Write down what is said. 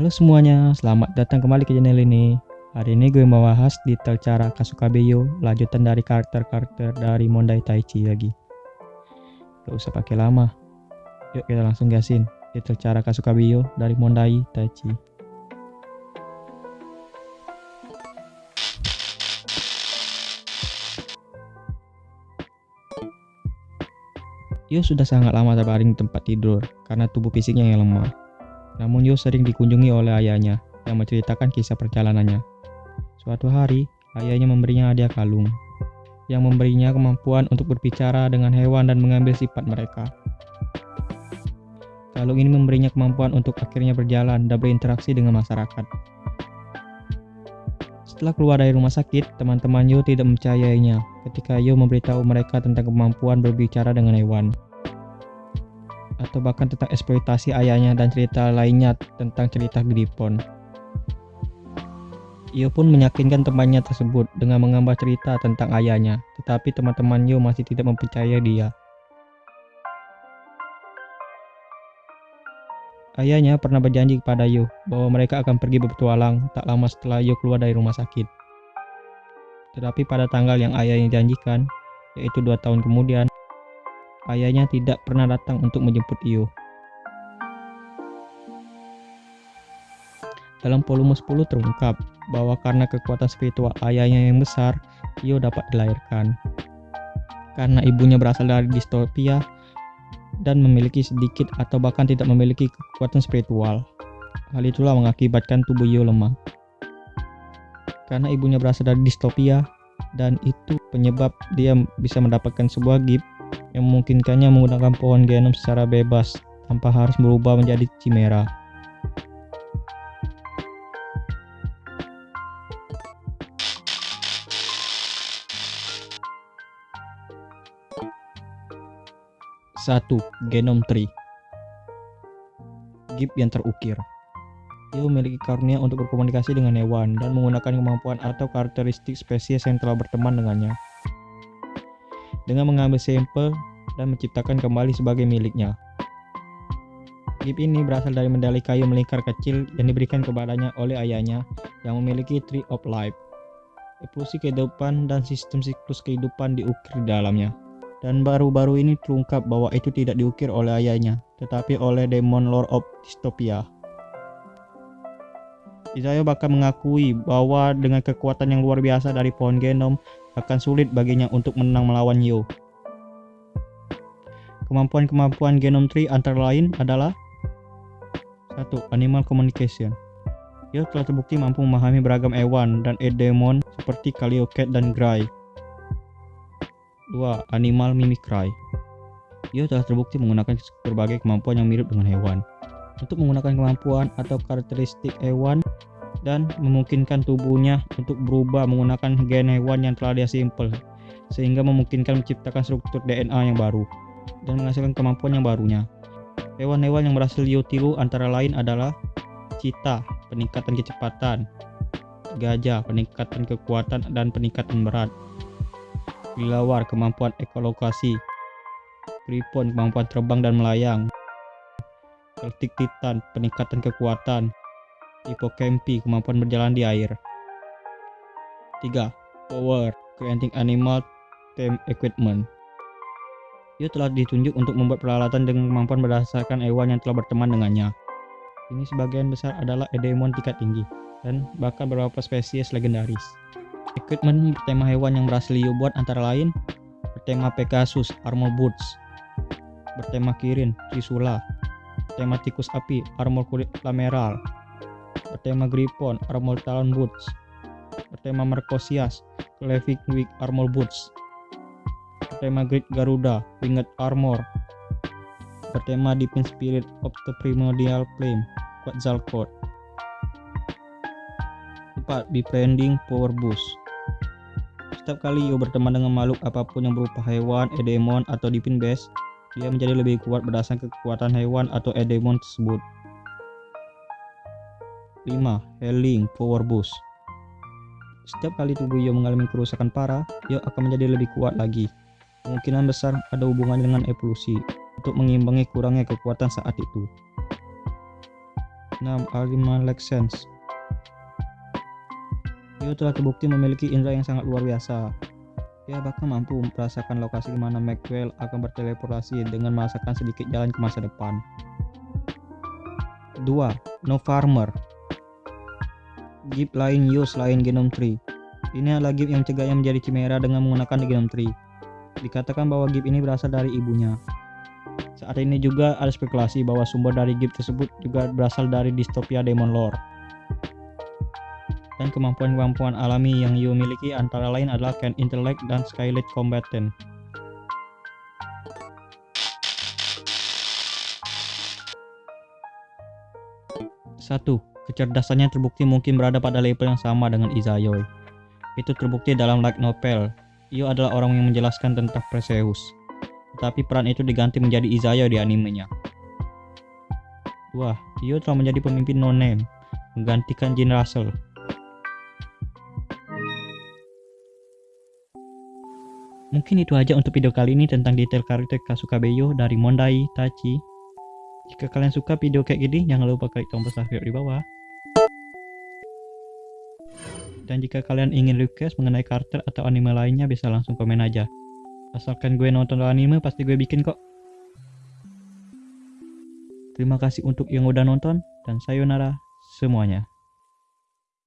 Halo semuanya, selamat datang kembali ke channel ini. Hari ini gue mau bahas detail cara Kasukabeyo, lanjutan dari karakter-karakter dari Mondai Taichi lagi. Gak usah pakai lama. Yuk kita langsung gasin detail cara Kasukabeyo dari Mondai Taichi. Yo sudah sangat lama terbaring di tempat tidur karena tubuh fisiknya yang lemah. Namun Yo sering dikunjungi oleh ayahnya yang menceritakan kisah perjalanannya. Suatu hari, ayahnya memberinya hadiah kalung yang memberinya kemampuan untuk berbicara dengan hewan dan mengambil sifat mereka. Kalung ini memberinya kemampuan untuk akhirnya berjalan dan berinteraksi dengan masyarakat. Setelah keluar dari rumah sakit, teman-teman Yo tidak mempercayainya ketika Yo memberitahu mereka tentang kemampuan berbicara dengan hewan. Atau bahkan tentang eksploitasi ayahnya dan cerita lainnya tentang cerita Gripon. Yo pun meyakinkan temannya tersebut dengan menggambar cerita tentang ayahnya, tetapi teman-teman Yo masih tidak mempercayai dia. Ayahnya pernah berjanji kepada Yo bahwa mereka akan pergi berpetualang tak lama setelah Yo keluar dari rumah sakit. Tetapi pada tanggal yang ayahnya janjikan, yaitu dua tahun kemudian, ayahnya tidak pernah datang untuk menjemput Yo. Dalam volume 10 terungkap bahwa karena kekuatan spiritual ayahnya yang besar, Yo dapat dilahirkan. Karena ibunya berasal dari distopia, dan memiliki sedikit atau bahkan tidak memiliki kekuatan spiritual. Hal itulah mengakibatkan tubuh Yo lemah. Karena ibunya berasal dari distopia, dan itu penyebab dia bisa mendapatkan sebuah gift yang memungkinkannya menggunakan pohon genom secara bebas tanpa harus berubah menjadi chimera. Satu, Genome Tree Gift yang terukir Ia memiliki karunia untuk berkomunikasi dengan hewan dan menggunakan kemampuan atau karakteristik spesies yang telah berteman dengannya. Dengan mengambil sampel dan menciptakan kembali sebagai miliknya. Gift ini berasal dari medali kayu melingkar kecil yang diberikan kepadanya oleh ayahnya yang memiliki Tree of Life. Evolusi kehidupan dan sistem siklus kehidupan diukir di dalamnya dan baru-baru ini terungkap bahwa itu tidak diukir oleh ayahnya, tetapi oleh Demon Lord of Dystopia. Isaiah bahkan mengakui bahwa dengan kekuatan yang luar biasa dari pohon genom akan sulit baginya untuk menang melawan Yo. Kemampuan-kemampuan genom tree antara lain adalah 1. Animal Communication Yo telah terbukti mampu memahami beragam hewan dan edemon seperti Kaliocat dan Gray 2. Animal Mimicry Ia telah terbukti menggunakan berbagai kemampuan yang mirip dengan hewan untuk menggunakan kemampuan atau karakteristik hewan dan memungkinkan tubuhnya untuk berubah menggunakan gen hewan yang telah dia simpel sehingga memungkinkan menciptakan struktur DNA yang baru dan menghasilkan kemampuan yang barunya. Hewan-hewan yang berhasil Yo tiru antara lain adalah cita, peningkatan kecepatan, gajah, peningkatan kekuatan dan peningkatan berat, Kelelawar kemampuan ekolokasi, Gripon kemampuan terbang dan melayang, Celtic Titan peningkatan kekuatan, Hippocampi kemampuan berjalan di air. 3. Power Creating Animal Team Equipment Ia telah ditunjuk untuk membuat peralatan dengan kemampuan berdasarkan hewan yang telah berteman dengannya. Ini sebagian besar adalah Edemon tingkat tinggi, dan bahkan beberapa spesies legendaris. Equipment bertema hewan yang berhasil Yu buat antara lain bertema Pegasus, Armor Boots, bertema Kirin, Trisula, bertema Tikus Api, Armor Kulit Lameral, bertema Gripon, Armor Talon Boots, bertema Mercosias, Clevic Armor Boots, bertema Great Garuda, Winged Armor, bertema Divine Spirit of the Primordial Flame, Quetzalcoatl. 4. Befriending Power Boost setiap kali Yo berteman dengan makhluk apa pun yang berupa hewan, edemon, atau divine base, dia menjadi lebih kuat berdasarkan kekuatan hewan atau edemon tersebut. 5. Healing Power Boost Setiap kali tubuh Yo mengalami kerusakan parah, Yo akan menjadi lebih kuat lagi. Kemungkinan besar ada hubungannya dengan evolusi untuk mengimbangi kurangnya kekuatan saat itu. 6. Alima Lexens Rio telah terbukti memiliki indera yang sangat luar biasa. Dia bahkan mampu merasakan lokasi di mana Maxwell akan berteleportasi dengan merasakan sedikit jalan ke masa depan. 2. No Farmer Gip lain Yo selain Genome Tree. Ini adalah Gip yang mencegahnya menjadi Chimera dengan menggunakan Genome Tree. Dikatakan bahwa Gip ini berasal dari ibunya. Saat ini juga ada spekulasi bahwa sumber dari gift tersebut juga berasal dari distopia Demon Lore. Dan kemampuan-kemampuan alami yang Yu miliki antara lain adalah Can Intellect dan Skylit Combatant. Satu, kecerdasannya terbukti mungkin berada pada level yang sama dengan Izayoi. Itu terbukti dalam light novel. Yu adalah orang yang menjelaskan tentang Perseus tetapi peran itu diganti menjadi Izaya di animenya. Wah, Io telah menjadi pemimpin no-name, menggantikan Jin Russell. Mungkin itu aja untuk video kali ini tentang detail karakter Kasuka Beyo dari Mondai Tachi. Jika kalian suka video kayak gini, jangan lupa klik tombol subscribe di bawah. Dan jika kalian ingin request mengenai karakter atau anime lainnya, bisa langsung komen aja. Asalkan gue nonton anime pasti gue bikin kok. Terima kasih untuk yang udah nonton dan sayonara semuanya.